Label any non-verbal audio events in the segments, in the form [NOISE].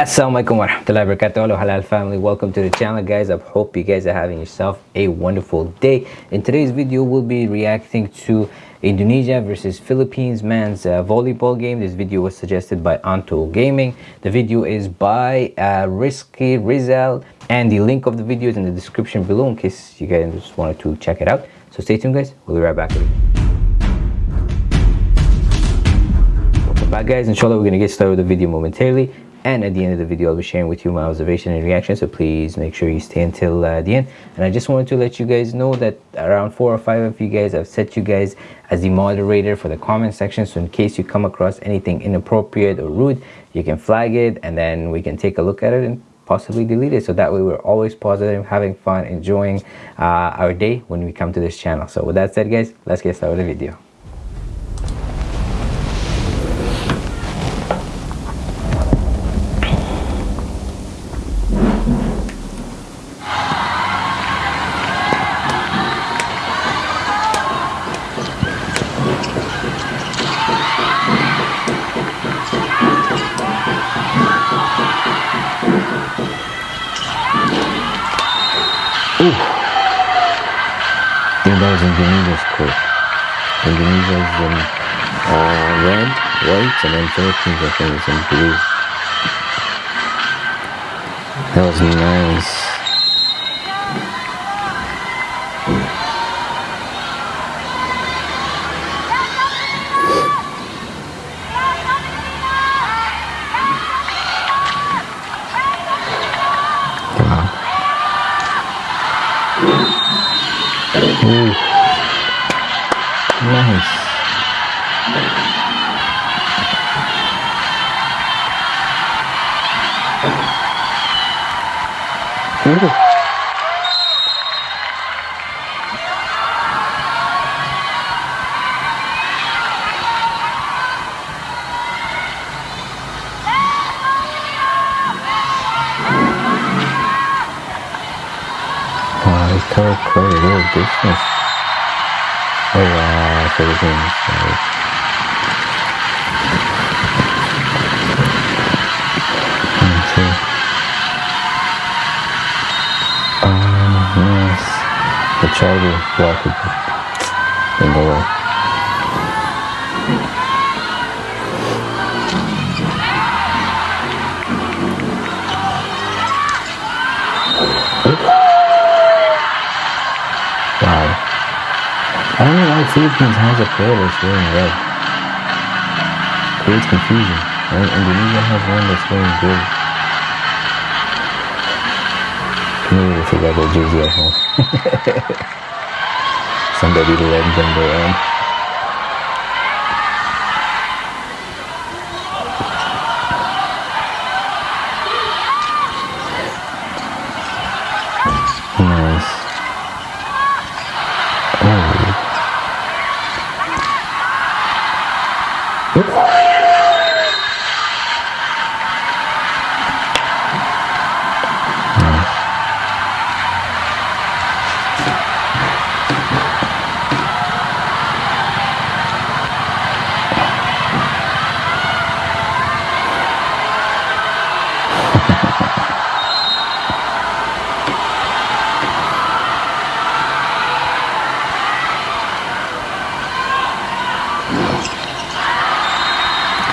Assalamualaikum warahmatullahi wabarakatuh hello halal family. Welcome to the channel guys. I hope you guys are having yourself a wonderful day. In today's video we'll be reacting to indonesia versus philippines men's uh, volleyball game. This video was suggested by anto gaming. The video is by uh, risky rizal and the link of the video is in the description below in case you guys just wanted to check it out. So stay tuned guys. We'll be right back. Back guys inshallah we're gonna get started with the video momentarily and at the end of the video i'll be sharing with you my observation and reaction so please make sure you stay until uh, the end. And i just wanted to let you guys know that around four or five of you guys i've set you guys as the moderator for the comment section. So in case you come across anything inappropriate or rude you can flag it and then we can take a look at it and possibly delete it. So that way we're always positive having fun enjoying uh, our day when we come to this channel. So with that said guys let's get started with the video Philippines, I think, is in blue. That was nice. Cover quite a little distance. Wow, Philippines. Oh, nice. The charger blocked. I don't why Philippines has a player that's wearing red. Creates confusion. And Indonesia has one that's wearing blue. They forgot their jersey at home. [LAUGHS] Somebody lend them their own.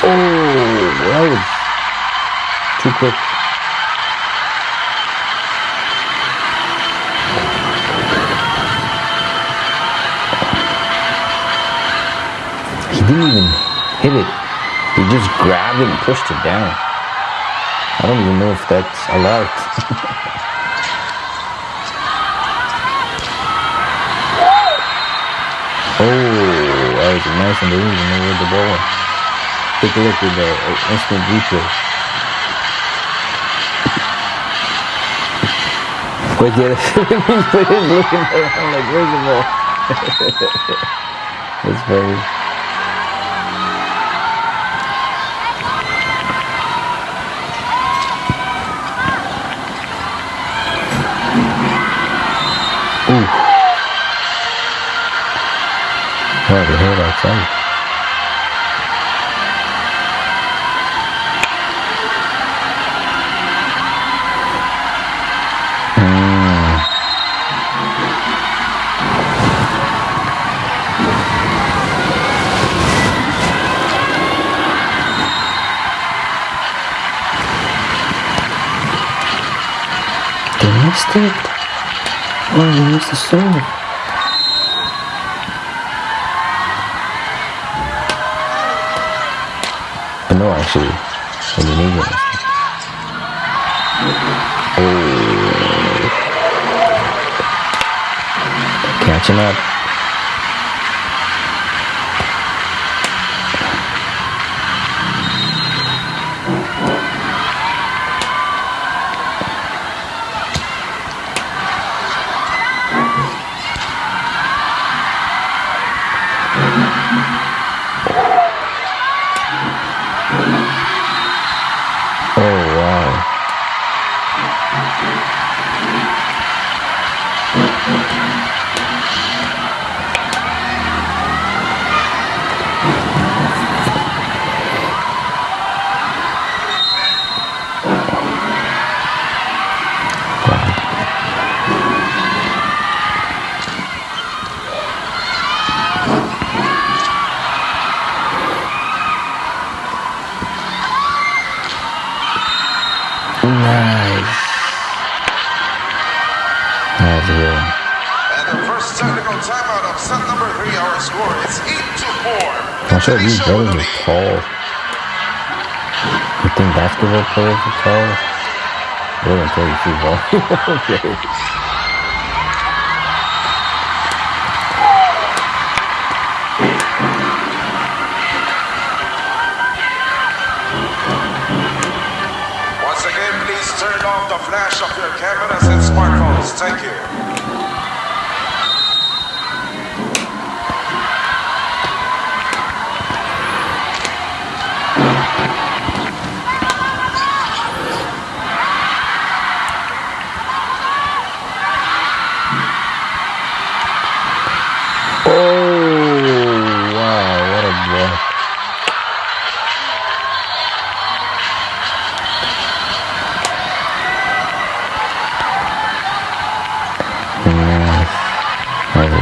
Oh, that was too quick. He didn't even hit it. He just grabbed it and pushed it down. I don't even know if that's allowed. [LAUGHS] oh, that was nice and they didn't even know where the ball. Take a look at the uh, instant replay. But yeah, players looking around like, where's the ball? [LAUGHS] That's funny. Ooh. Oh, the head outside. It. Oh, you missed the serve. But no, actually, Indonesia. Oh. Catching up. 4. I'm these brothers are tall. You think basketball players are tall? They don't play football. [LAUGHS] okay. Once again, please turn off the flash of your cameras and smartphones. Thank you.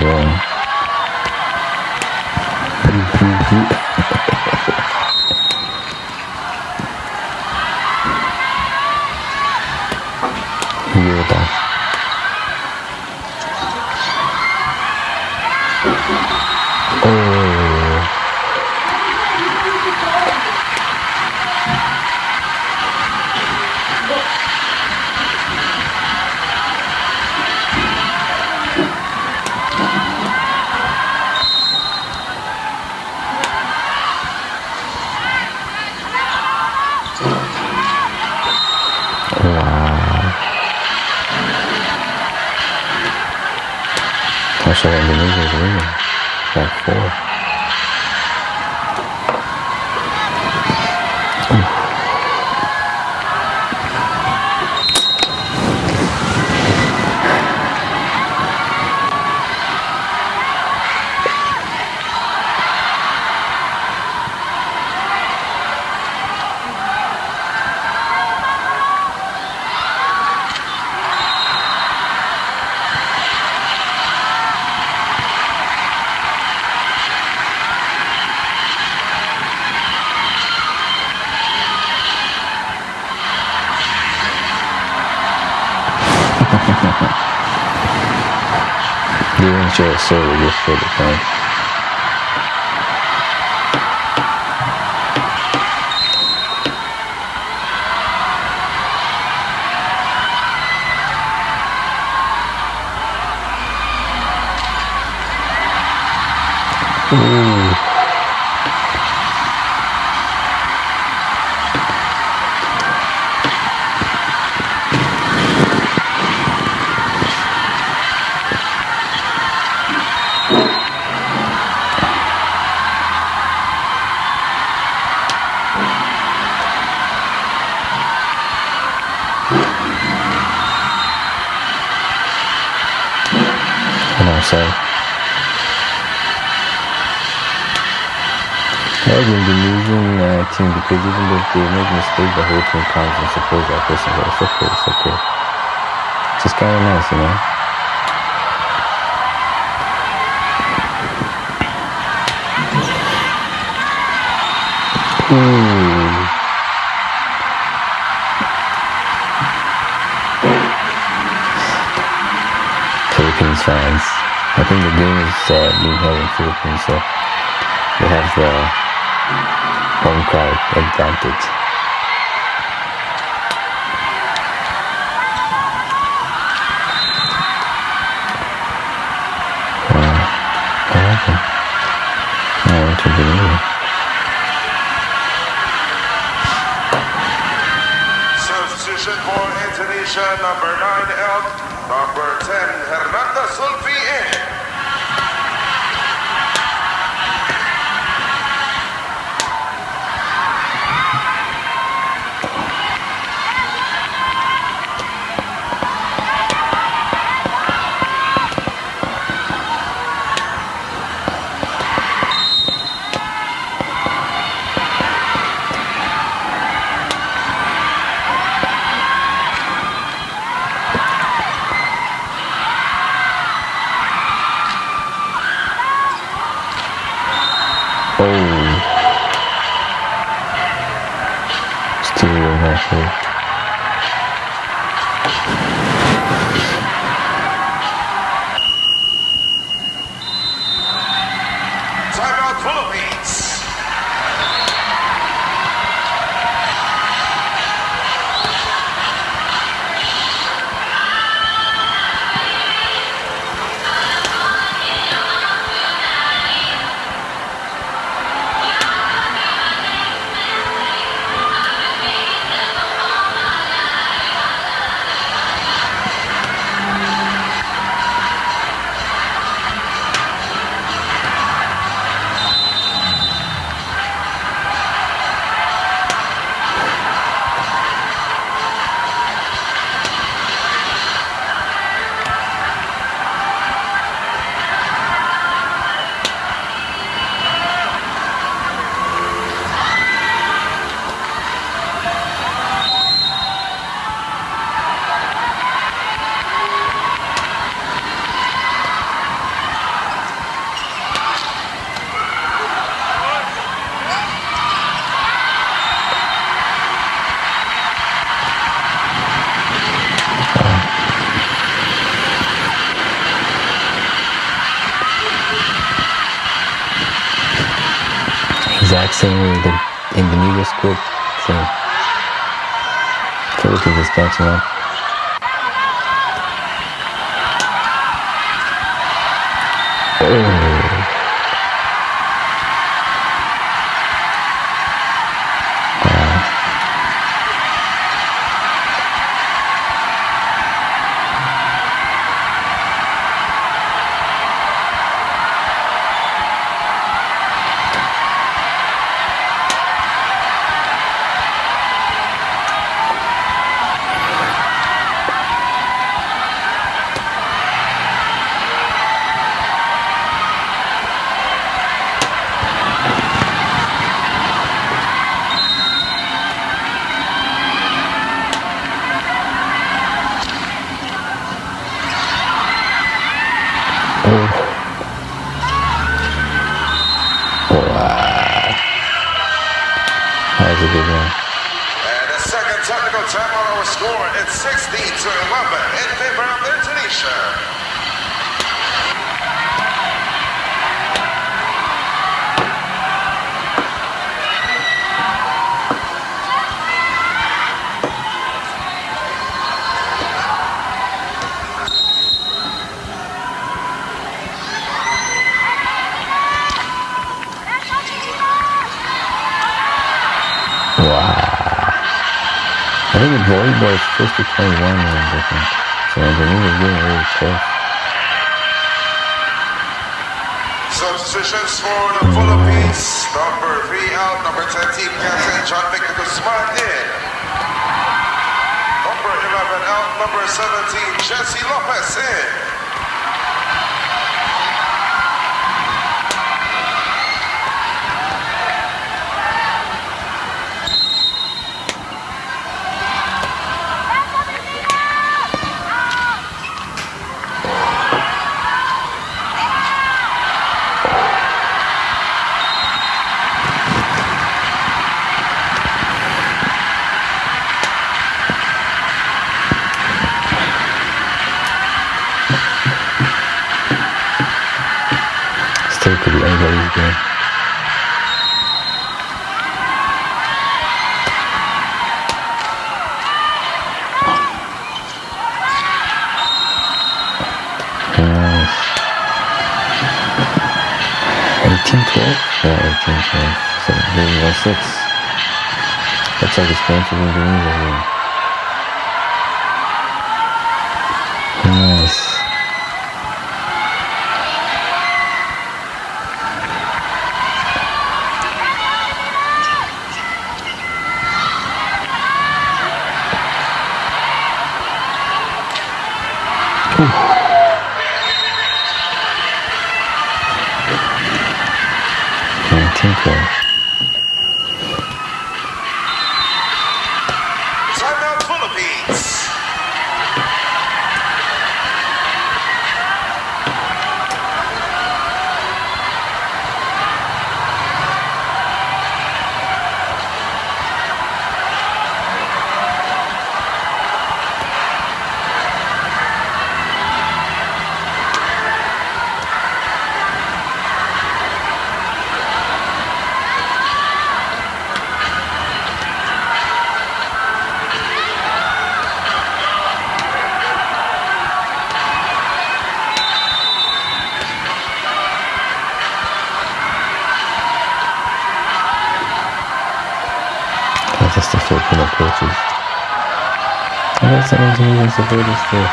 That's Actually, Indonesia is winning by four. A soul, they just showed the phone. Ooh. I'm sorry. That was an Indonesian uh, team because even though they make mistakes, the whole team comes and supports that person. But it's okay, it's okay. It's just kind of nice, you know? Philippines fans. Think the game is uh, being held in Philippines, so they have the home crowd advantage. Uh, Substitution for Indonesia, number 9 Elk, number 10 Hernanda Zulfi in. Oh. Stereo halfway. Exact same way the Indonesia script. Same. Philippines is catching up. Score, it's 60 to 11 in favor of Indonesia. I think the volleyball is supposed to be 21 runs, I think. So Indonesia is getting really close. Substitutions for the Philippines. Number 3 out, number 10 team captain John Vic De Guzman in. Number 11 out, number 17 Jesse Lopez in. Looks like it's Indonesia here. Nice. Timeout I got some Indonesian supporters too.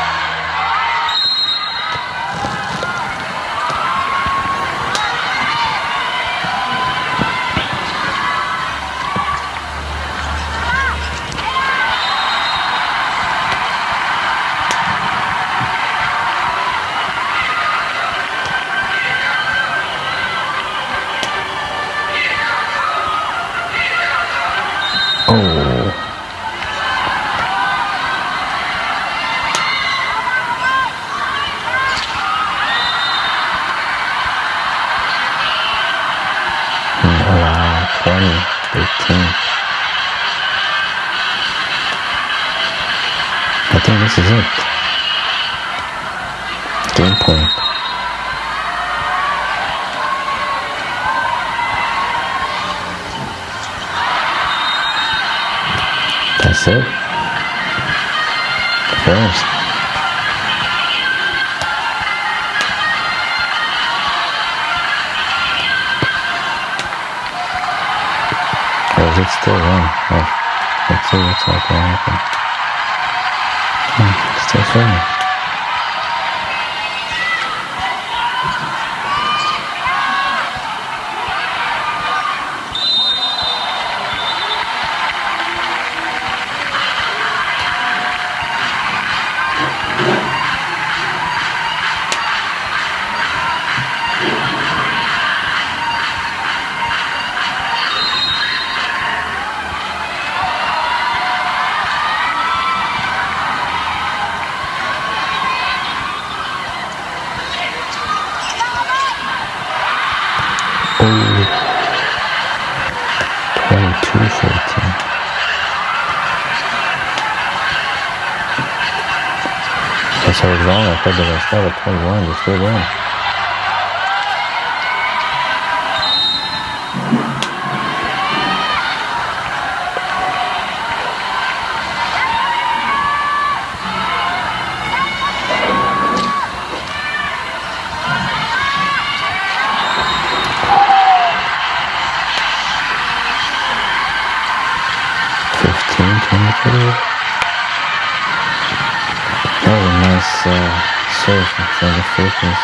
Oh. This is it. Game point. That's it. First. Or is it still one? Oh, let's see what's not going to happen. Hmm, still filming. Oh. Was wrong. I thought they were start at 21. They're still going.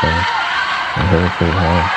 Side. They hit it pretty hard.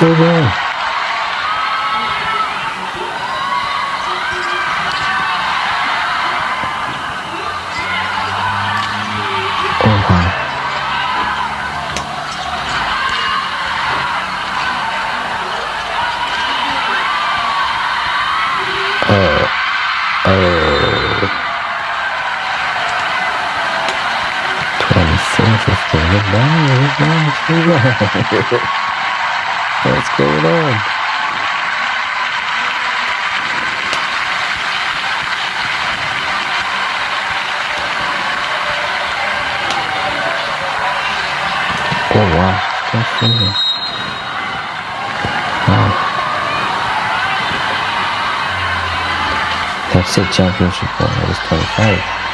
当然後半えー、えートランスセンサスとね、何を言うの What's going on? Oh wow, that's crazy. Wow. That's it, championship point. It was 25.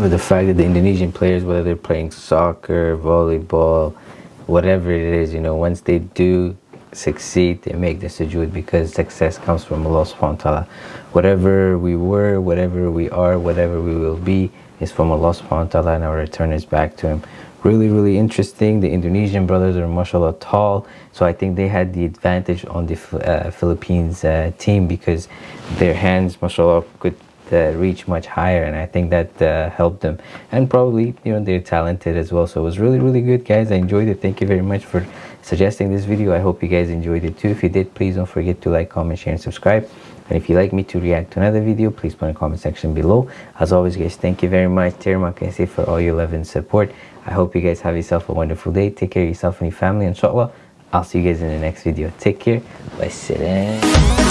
Love the fact that the Indonesian players, whether they're playing soccer, volleyball, whatever it is, you know, once they do succeed, they make the sujood because success comes from Allah subhanahu wa ta'ala. Whatever we were, whatever we are, whatever we will be is from Allah subhanahu wa ta'ala and our return is back to Him. Really, really interesting. The Indonesian brothers are mashallah tall, so I think they had the advantage on the uh, Philippines uh, team because their hands, mashallah, could uh, reach much higher and I think that uh, helped them. And probably you know they're talented as well. So it was really really good guys. I enjoyed it. Thank you very much for suggesting this video. I hope you guys enjoyed it too. If you did please don't forget to like comment share and subscribe. And if you'd like me to react to another video please put in the comment section below. As always guys thank you very much. Terima for all your love and support. I hope you guys have yourself a wonderful day. Take care of yourself and your family. Inshallah I'll see you guys in the next video. Take care. Bye